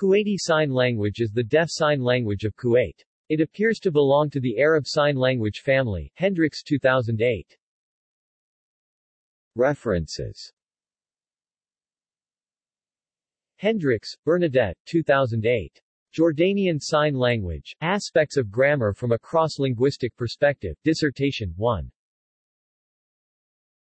Kuwaiti Sign Language is the deaf sign language of Kuwait. It appears to belong to the Arab Sign Language family. Hendriks 2008. References Hendriks, Bernadette 2008. Jordanian Sign Language. Aspects of Grammar from a Cross-Linguistic Perspective. Dissertation 1.